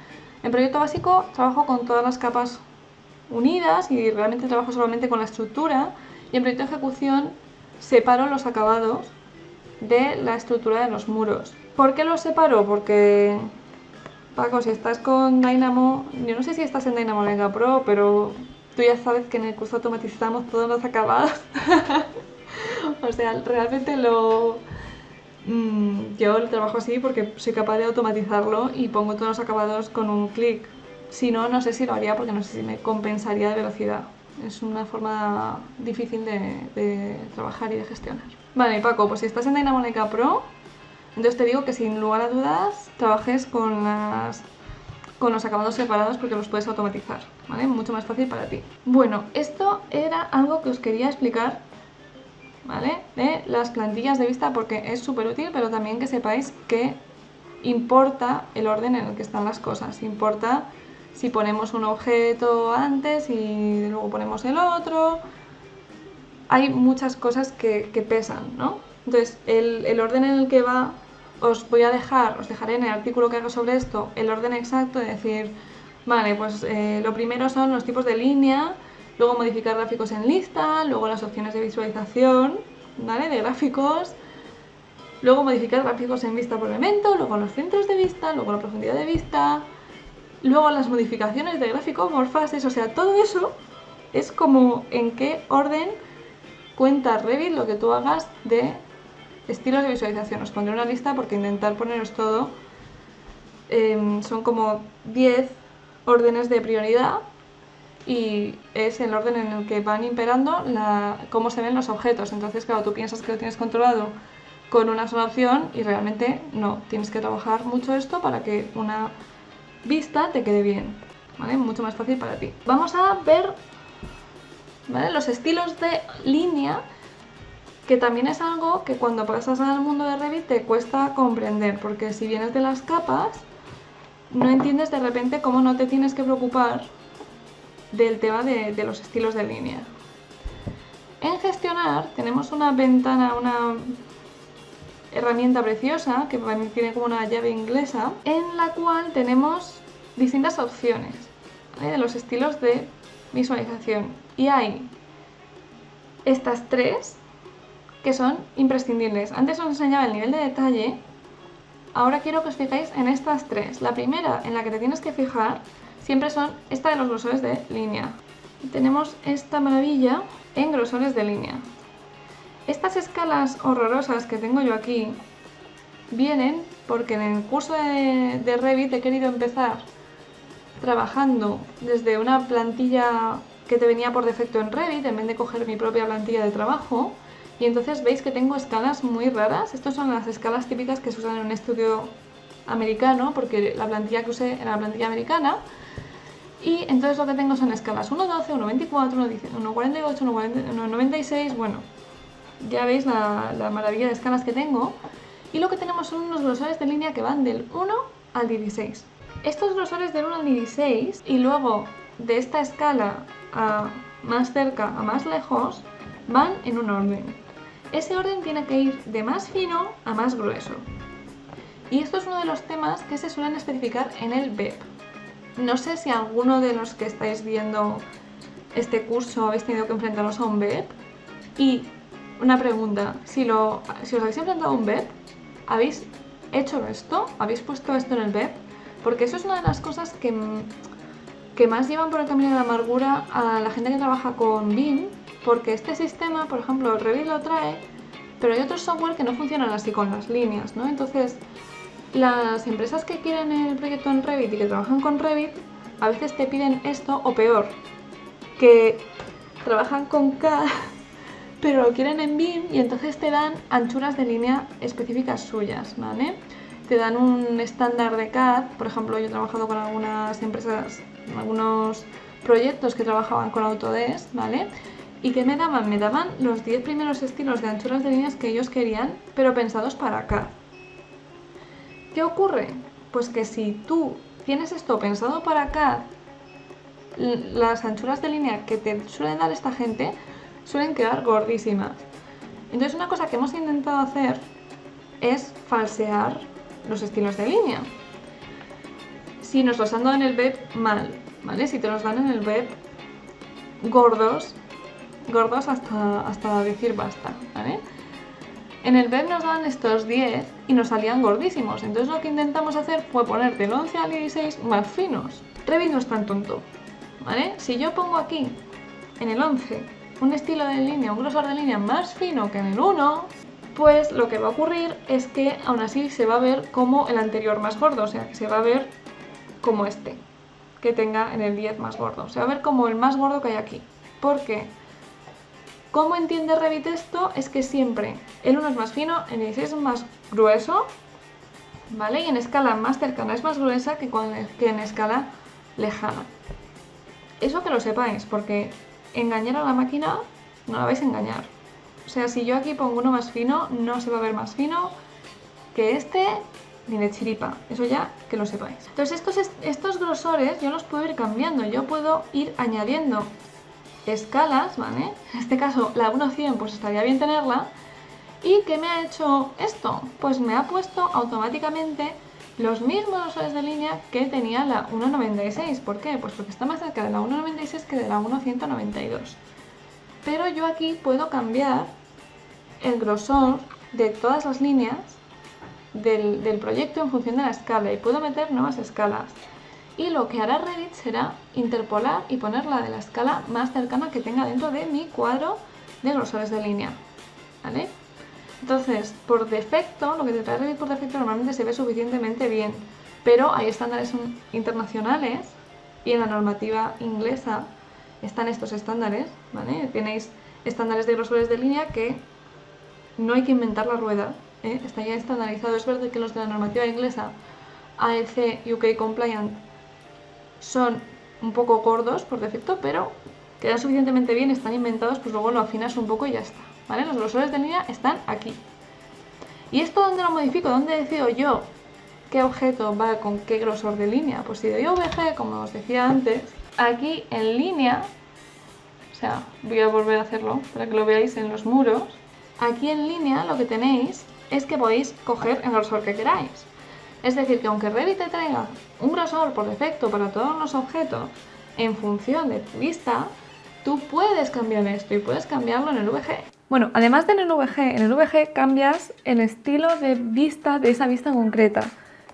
En proyecto básico trabajo con todas las capas unidas y realmente trabajo solamente con la estructura y en proyecto de ejecución separo los acabados de la estructura de los muros. ¿Por qué los separo? Porque, Paco, si estás con Dynamo, yo no sé si estás en Dynamo Mega Pro, pero tú ya sabes que en el curso automatizamos todos los acabados. o sea, realmente lo... Mm, yo lo trabajo así porque soy capaz de automatizarlo y pongo todos los acabados con un clic. Si no, no sé si lo haría porque no sé si me compensaría de velocidad. Es una forma difícil de, trabajar y de gestionar. Vale, Paco, pues si estás en Dynamonic Pro, entonces te digo que sin lugar a dudas trabajes con, las, con los acabados separados porque los puedes automatizar, ¿vale? Mucho más fácil para ti. Bueno, esto era algo que os quería explicar, ¿vale? De las plantillas de vista porque es súper útil, pero también que sepáis que importa el orden en el que están las cosas, importa si ponemos un objeto antes y luego ponemos el otro. Hay muchas cosas que, pesan, ¿no? Entonces, el, orden en el que va, os voy a dejar, os dejaré en el artículo que hago sobre esto, el orden exacto de decir, vale, pues eh, lo primero son los tipos de línea, luego modificar gráficos en lista, luego las opciones de visualización, ¿vale? De gráficos, luego modificar gráficos en vista por elemento, luego los centros de vista, luego la profundidad de vista, Luego las modificaciones de gráfico, morfases, o sea, todo eso es como en qué orden cuenta Revit lo que tú hagas de estilos de visualización. Os pondré una lista porque intentar poneros todo em, son como 10 órdenes de prioridad y es el orden en el que van imperando la, cómo se ven los objetos. Entonces, claro, tú piensas que lo tienes controlado con una sola opción y realmente no. Tienes que trabajar mucho esto para que una vista te quede bien, ¿vale? Mucho más fácil para ti. Vamos a ver los estilos de línea, que también es algo que cuando pasas al mundo de Revit te cuesta comprender, porque si vienes de las capas, no entiendes de repente cómo no te tienes que preocupar del tema de, los estilos de línea. En gestionar tenemos una ventana, una herramienta preciosa que tiene como una llave inglesa en la cual tenemos distintas opciones de los estilos de visualización y hay estas tres que son imprescindibles. Antes os enseñaba el nivel de detalle, ahora quiero que os fijéis en estas tres. La primera en la que te tienes que fijar siempre son esta de los grosores de línea. tenemos esta maravilla en grosores de línea. Estas escalas horrorosas que tengo yo aquí vienen porque en el curso de, Revit he querido empezar trabajando desde una plantilla que te venía por defecto en Revit en vez de coger mi propia plantilla de trabajo y entonces veis que tengo escalas muy raras. Estas son las escalas típicas que se usan en un estudio americano porque la plantilla que usé era la plantilla americana y entonces lo que tengo son escalas 1.12, 1.24, 1.48, 1.96, bueno, ya veis la, maravilla de escalas que tengo. Y lo que tenemos son unos grosores de línea que van del 1 al 16. Estos grosores del 1 al 16 y luego de esta escala a más cerca a más lejos van en un orden. Ese orden tiene que ir de más fino a más grueso. Y esto es uno de los temas que se suelen especificar en el BEP. No sé si alguno de los que estáis viendo este curso habéis tenido que enfrentaros a un BEP y una pregunta, si, lo, si os habéis enfrentado a un BEP, ¿habéis hecho esto? ¿Habéis puesto esto en el BEP? Porque eso es una de las cosas que, que más llevan por el camino de la amargura a la gente que trabaja con BIM porque este sistema, por ejemplo, Revit lo trae, pero hay otros software que no funcionan así con las líneas, ¿no? Entonces, las empresas que quieren el proyecto en Revit y que trabajan con Revit, a veces te piden esto o peor, que trabajan con CAD pero lo quieren en BIM y entonces te dan anchuras de línea específicas suyas, ¿vale? Te dan un estándar de CAD, por ejemplo, yo he trabajado con algunas empresas, algunos proyectos que trabajaban con Autodesk, ¿vale? ¿Y qué me daban? Me daban los 10 primeros estilos de anchuras de líneas que ellos querían, pero pensados para CAD. ¿Qué ocurre? Pues que si tú tienes esto pensado para CAD, las anchuras de línea que te suelen dar esta gente suelen quedar gordísimas. Entonces una cosa que hemos intentado hacer es falsear los estilos de línea. Si nos los han dado en el web, mal, ¿vale? Si te los dan en el web gordos, gordos hasta, hasta decir basta, ¿vale? En el web nos dan estos 10 y nos salían gordísimos, entonces lo que intentamos hacer fue poner del 11 al 16 más finos. Revit no es tan tonto, ¿vale? Si yo pongo aquí, en el 11, un estilo de línea, un grosor de línea más fino que en el 1, pues lo que va a ocurrir es que aún así se va a ver como el anterior más gordo, o sea, que se va a ver como este, que tenga en el 10 más gordo. Se va a ver como el más gordo que hay aquí. ¿Por qué? ¿Cómo entiende Revit esto? Es que siempre el 1 es más fino, el 16 es más grueso, ¿vale? Y en escala más cercana es más gruesa que, que en escala lejana. Eso que lo sepáis, porque engañar a la máquina no la vais a engañar. O sea, si yo aquí pongo uno más fino, no se va a ver más fino que este ni de chiripa. Eso ya que lo sepáis. Entonces estos, estos grosores yo los puedo ir cambiando. Yo puedo ir añadiendo escalas, ¿vale? En este caso la 1.100 pues estaría bien tenerla. ¿Y qué me ha hecho esto? Pues me ha puesto automáticamente los mismos grosores de línea que tenía la 1.96. ¿Por qué? Pues porque está más cerca de la 1.96 que de la 1.192. Pero yo aquí puedo cambiar el grosor de todas las líneas del, del, proyecto en función de la escala y puedo meter nuevas escalas. Y lo que hará Revit será interpolar y poner la de la escala más cercana que tenga dentro de mi cuadro de grosores de línea. ¿Vale? Entonces, por defecto, lo que te trae Revit por defecto normalmente se ve suficientemente bien, pero hay estándares internacionales y en la normativa inglesa están estos estándares, ¿vale? Tenéis estándares de grosores de línea que no hay que inventar la rueda, ¿eh? está ya estandarizado. Es verdad que los de la normativa inglesa AEC UK Compliant son un poco gordos por defecto, pero quedan suficientemente bien, están inventados, pues luego lo afinas un poco y ya está. ¿vale? Los grosores de línea están aquí. ¿Y esto dónde lo modifico? ¿Dónde decido yo qué objeto va con qué grosor de línea? Pues si doy OBG, como os decía antes, aquí en línea, o sea, voy a volver a hacerlo para que lo veáis en los muros, aquí en línea lo que tenéis es que podéis coger el grosor que queráis. Es decir, que aunque Revit te traiga un grosor por defecto para todos los objetos en función de tu vista, tú puedes cambiar esto y puedes cambiarlo en el VG. Bueno, además de en el VG, en el VG cambias el estilo de vista de esa vista concreta,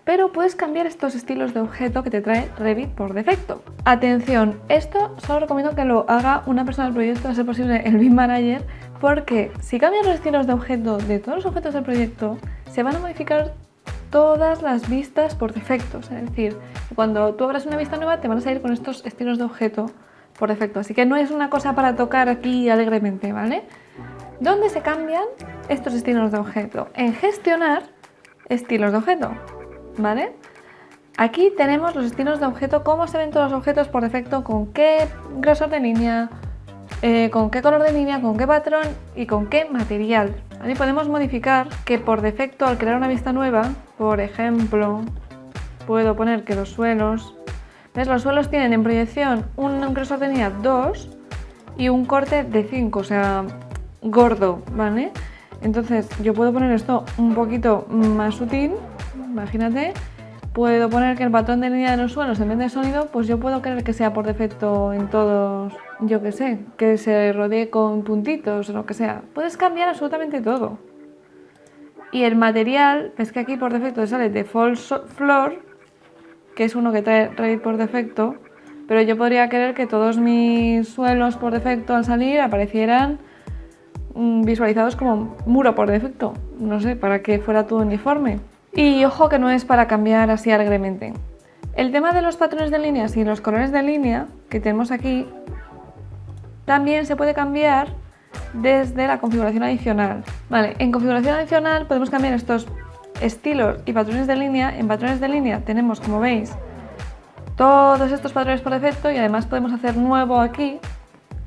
pero puedes cambiar estos estilos de objeto que te trae Revit por defecto. Atención, esto solo recomiendo que lo haga una persona del proyecto, a ser posible el BIM Manager, porque si cambias los estilos de objeto de todos los objetos del proyecto, se van a modificar todas las vistas por defecto. Es decir, cuando tú abras una vista nueva te van a salir con estos estilos de objeto por defecto. Así que no es una cosa para tocar aquí alegremente, ¿vale? ¿Dónde se cambian estos estilos de objeto? En gestionar estilos de objeto, ¿vale? Aquí tenemos los estilos de objeto, cómo se ven todos los objetos por defecto, con qué grosor de línea, eh, con qué color de línea, con qué patrón y con qué material. Ahí podemos modificar que por defecto al crear una vista nueva, por ejemplo, puedo poner que los suelos, ¿ves? Los suelos tienen en proyección un grosor de línea 2 y un corte de 5, o sea, gordo, ¿vale? Entonces yo puedo poner esto un poquito más sutil, imagínate. Puedo poner que el patrón de línea de los suelos en vez de sonido, pues yo puedo querer que sea por defecto en todos, yo que sé, que se rodee con puntitos o lo que sea. Puedes cambiar absolutamente todo. Y el material, es que aquí por defecto sale Default Floor, que es uno que trae Revit por defecto, pero yo podría querer que todos mis suelos por defecto al salir aparecieran mm, visualizados como muro por defecto, no sé, para que fuera todo uniforme. Y ojo que no es para cambiar así alegremente. El tema de los patrones de líneas y los colores de línea que tenemos aquí también se puede cambiar desde la configuración adicional. Vale, en configuración adicional podemos cambiar estos estilos y patrones de línea. En patrones de línea tenemos, como veis, todos estos patrones por defecto y además podemos hacer nuevo aquí,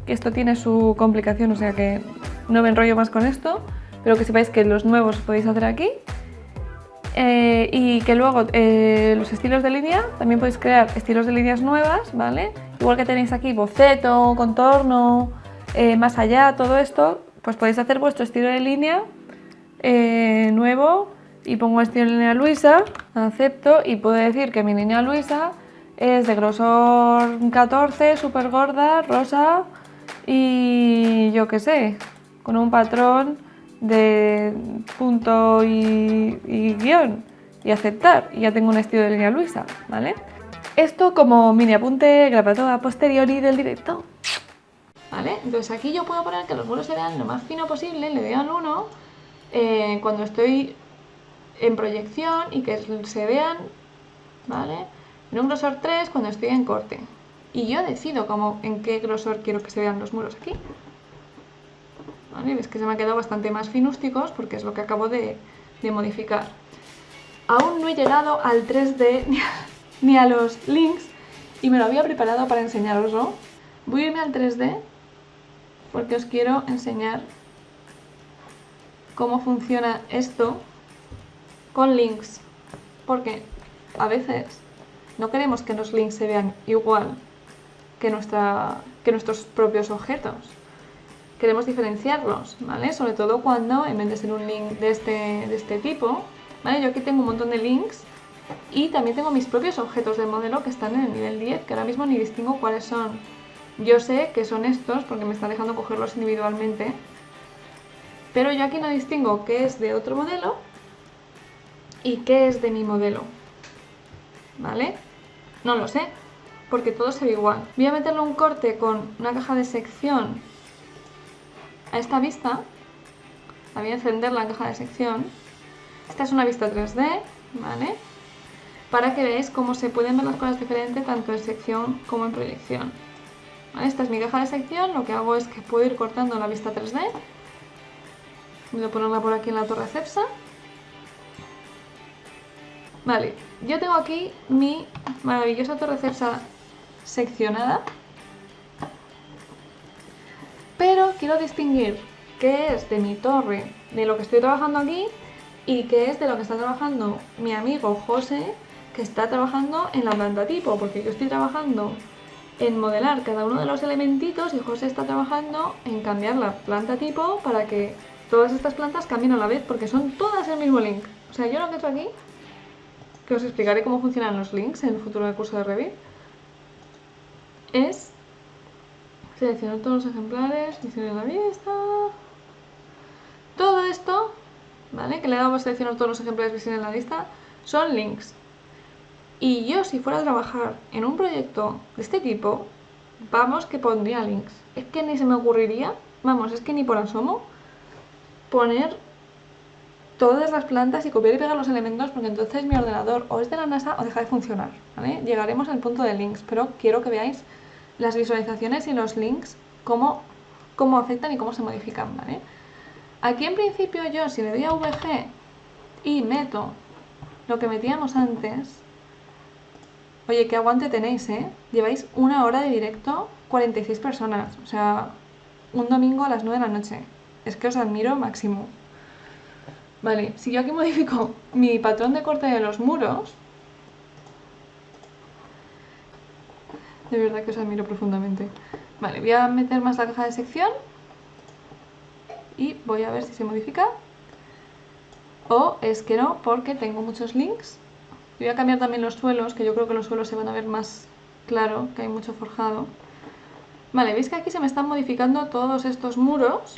que esto tiene su complicación, o sea que no me enrollo más con esto, pero que sepáis que los nuevos podéis hacer aquí. Eh, y que luego eh, los estilos de línea, también podéis crear estilos de líneas nuevas, ¿vale? Igual que tenéis aquí boceto, contorno, eh, más allá, todo esto, pues podéis hacer vuestro estilo de línea nuevo y pongo estilo de línea Luisa, acepto y puedo decir que mi línea Luisa es de grosor 14, súper gorda, rosa y yo qué sé, con un patrón de punto y, guion y aceptar y ya tengo un estilo de línea Luisa, ¿vale? Esto como mini apunte grabado a posteriori del directo. ¿Vale? Entonces aquí yo puedo poner que los muros se vean lo más fino posible, le doy al 1 eh, cuando estoy en proyección y que se vean, ¿vale? En un grosor 3 cuando estoy en corte. Y yo decido cómo, en qué grosor quiero que se vean los muros aquí. ¿Vale? Ves que se me han quedado bastante más finústicos porque es lo que acabo de, modificar. Aún no he llegado al 3D ni a, los links y me lo había preparado para enseñaroslo. Voy a irme al 3D porque os quiero enseñar cómo funciona esto con links. Porque a veces no queremos que los links se vean igual que, nuestra, que nuestros propios objetos queremos diferenciarlos, ¿vale? Sobre todo cuando, en vez de ser un link de este, de este tipo, ¿vale? Yo aquí tengo un montón de links y también tengo mis propios objetos del modelo que están en el nivel 10, que ahora mismo ni distingo cuáles son. Yo sé que son estos porque me está dejando cogerlos individualmente, pero yo aquí no distingo qué es de otro modelo y qué es de mi modelo, ¿vale? No lo sé, porque todo se ve igual. Voy a meterle un corte con una caja de sección a esta vista, voy a encender la caja de sección. Esta es una vista 3D, ¿vale? Para que veáis cómo se pueden ver las cosas diferentes tanto en sección como en proyección. Esta es mi caja de sección, lo que hago es que puedo ir cortando la vista 3D. Voy a ponerla por aquí en la torre CEPSA. Vale, yo tengo aquí mi maravillosa torre CEPSA seccionada pero quiero distinguir qué es de mi torre, de lo que estoy trabajando aquí y qué es de lo que está trabajando mi amigo José, que está trabajando en la planta tipo, porque yo estoy trabajando en modelar cada uno de los elementitos y José está trabajando en cambiar la planta tipo para que todas estas plantas cambien a la vez, porque son todas el mismo link. O sea, yo lo que he hecho aquí, que os explicaré cómo funcionan los links en el futuro del curso de Revit, es Seleccionar todos los ejemplares, en la vista. Todo esto, ¿vale? Que le damos a seleccionar todos los ejemplares visibles en la lista, son links. Y yo si fuera a trabajar en un proyecto de este tipo, vamos que pondría links. Es que ni se me ocurriría, vamos, es que ni por asomo, poner todas las plantas y copiar y pegar los elementos porque entonces mi ordenador o es de la NASA o deja de funcionar, ¿vale? Llegaremos al punto de links, pero quiero que veáis las visualizaciones y los links, cómo, cómo afectan y cómo se modifican, ¿vale? Aquí en principio yo, si le doy a VG y meto lo que metíamos antes, oye, qué aguante tenéis, ¿eh? Lleváis una hora de directo, 46 personas, o sea, un domingo a las 9 de la noche. Es que os admiro máximo. Vale, si yo aquí modifico mi patrón de corte de los muros, De verdad que os admiro profundamente. Vale, voy a meter más la caja de sección. Y voy a ver si se modifica. O es que no, porque tengo muchos links. Voy a cambiar también los suelos, que yo creo que los suelos se van a ver más claro, que hay mucho forjado. Vale, veis que aquí se me están modificando todos estos muros,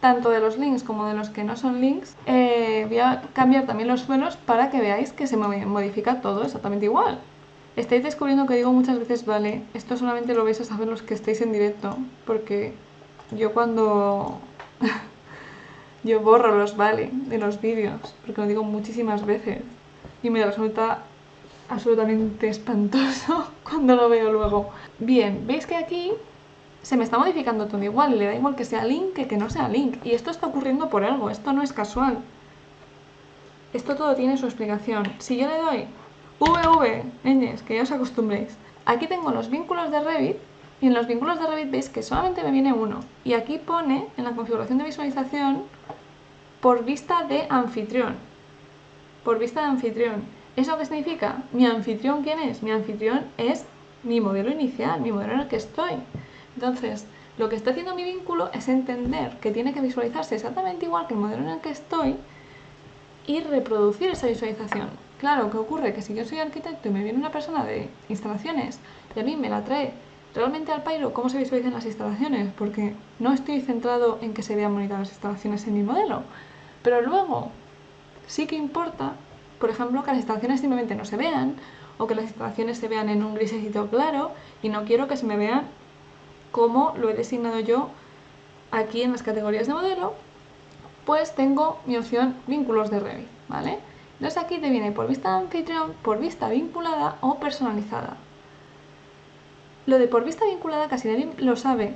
tanto de los links como de los que no son links. Eh, voy a cambiar también los suelos para que veáis que se modifica todo exactamente igual. Estáis descubriendo que digo muchas veces vale. Esto solamente lo vais a saber los que estáis en directo. Porque yo cuando... yo borro los vale de los vídeos. Porque lo digo muchísimas veces. Y me resulta absolutamente espantoso cuando lo veo luego. Bien, veis que aquí se me está modificando todo igual. Le da igual que sea link que que no sea link. Y esto está ocurriendo por algo. Esto no es casual. Esto todo tiene su explicación. Si yo le doy VV, ñes, que ya os acostumbréis. Aquí tengo los vínculos de Revit y en los vínculos de Revit veis que solamente me viene uno. Y aquí pone en la configuración de visualización por vista de anfitrión. Por vista de anfitrión. ¿Eso qué significa? ¿Mi anfitrión quién es? Mi anfitrión es mi modelo inicial, mi modelo en el que estoy. Entonces, lo que está haciendo mi vínculo es entender que tiene que visualizarse exactamente igual que el modelo en el que estoy y reproducir esa visualización. Claro, ¿qué ocurre? Que si yo soy arquitecto y me viene una persona de instalaciones y a mí me la trae realmente al Pyro cómo se visualizan las instalaciones, porque no estoy centrado en que se vean bonitas las instalaciones en mi modelo, pero luego sí que importa, por ejemplo, que las instalaciones simplemente no se vean, o que las instalaciones se vean en un grisecito claro, y no quiero que se me vean como lo he designado yo aquí en las categorías de modelo, pues tengo mi opción vínculos de Revit, ¿vale? Entonces aquí te viene por vista anfitrión, por vista vinculada o personalizada. Lo de por vista vinculada casi nadie lo sabe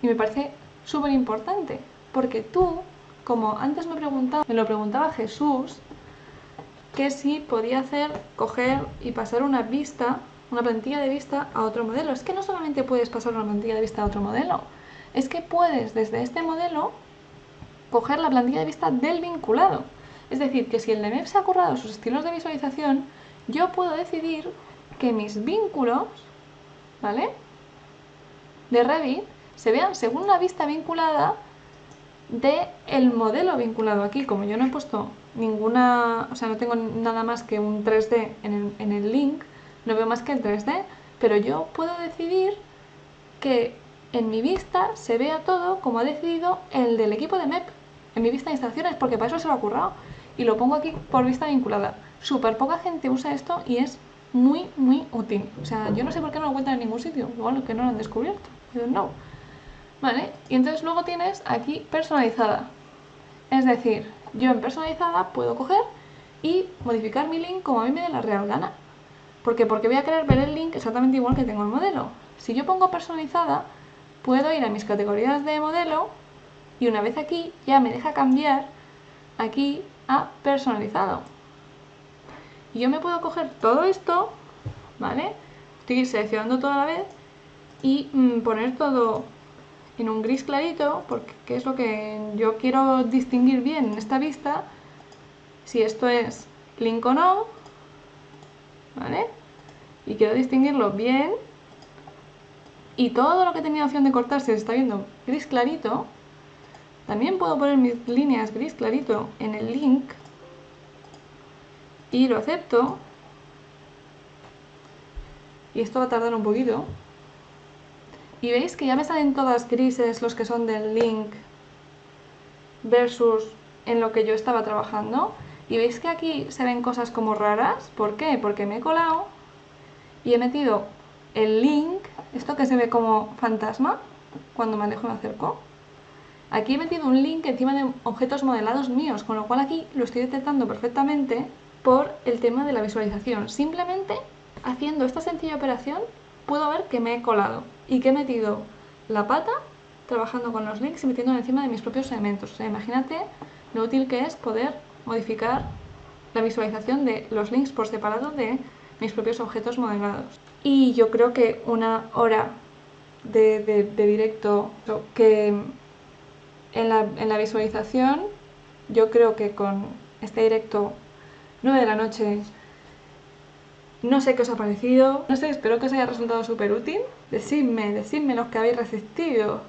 y me parece súper importante porque tú, como antes me, preguntaba, me lo preguntaba Jesús, que si podía hacer, coger y pasar una vista, una plantilla de vista a otro modelo. Es que no solamente puedes pasar una plantilla de vista a otro modelo, es que puedes desde este modelo coger la plantilla de vista del vinculado. Es decir, que si el DMF se ha currado sus estilos de visualización, yo puedo decidir que mis vínculos, ¿vale? De Revit se vean según la vista vinculada de el modelo vinculado aquí. Como yo no he puesto ninguna, o sea, no tengo nada más que un 3D en el, en el link, no veo más que el 3D, pero yo puedo decidir que en mi vista se vea todo como ha decidido el del equipo de MEP en mi vista de instalaciones, porque para eso se lo ha currado y lo pongo aquí por vista vinculada. Súper poca gente usa esto y es muy, muy útil. O sea, yo no sé por qué no lo encuentran en ningún sitio, igual que no lo han descubierto. no. ¿Vale? Y entonces luego tienes aquí personalizada. Es decir, yo en personalizada puedo coger y modificar mi link como a mí me dé la real gana. ¿Por qué? Porque voy a querer ver el link exactamente igual que tengo el modelo. Si yo pongo personalizada, puedo ir a mis categorías de modelo y una vez aquí ya me deja cambiar aquí personalizado. Y yo me puedo coger todo esto, ¿vale? Estoy seleccionando toda la vez y mm, poner todo en un gris clarito, porque es lo que yo quiero distinguir bien en esta vista, si esto es link o no, ¿vale? Y quiero distinguirlo bien, y todo lo que tenía opción de cortar se está viendo gris clarito, también puedo poner mis líneas gris clarito en el link y lo acepto. Y esto va a tardar un poquito. Y veis que ya me salen todas grises los que son del link versus en lo que yo estaba trabajando. Y veis que aquí se ven cosas como raras. ¿Por qué? Porque me he colado y he metido el link, esto que se ve como fantasma, cuando me alejo y me acerco. Aquí he metido un link encima de objetos modelados míos, con lo cual aquí lo estoy detectando perfectamente por el tema de la visualización. Simplemente haciendo esta sencilla operación puedo ver que me he colado y que he metido la pata trabajando con los links y metiendo encima de mis propios elementos. O sea, imagínate lo útil que es poder modificar la visualización de los links por separado de mis propios objetos modelados. Y yo creo que una hora de directo que en la, visualización, yo creo que con este directo 9 de la noche, no sé qué os ha parecido, no sé, espero que os haya resultado súper útil. Decidme, decidme los que habéis resistido.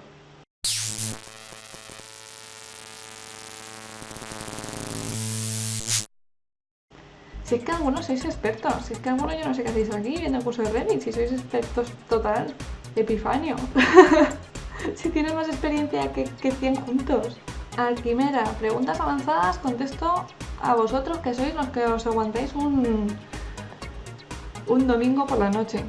Si es que algunos sois expertos, si es que algunos yo no sé qué hacéis aquí viendo el curso de Revit, si sois expertos total, epifanio. si tienes más experiencia que, que 100 juntos. Alquimera, preguntas avanzadas, contesto a vosotros que sois los que os aguantáis un, un domingo por la noche.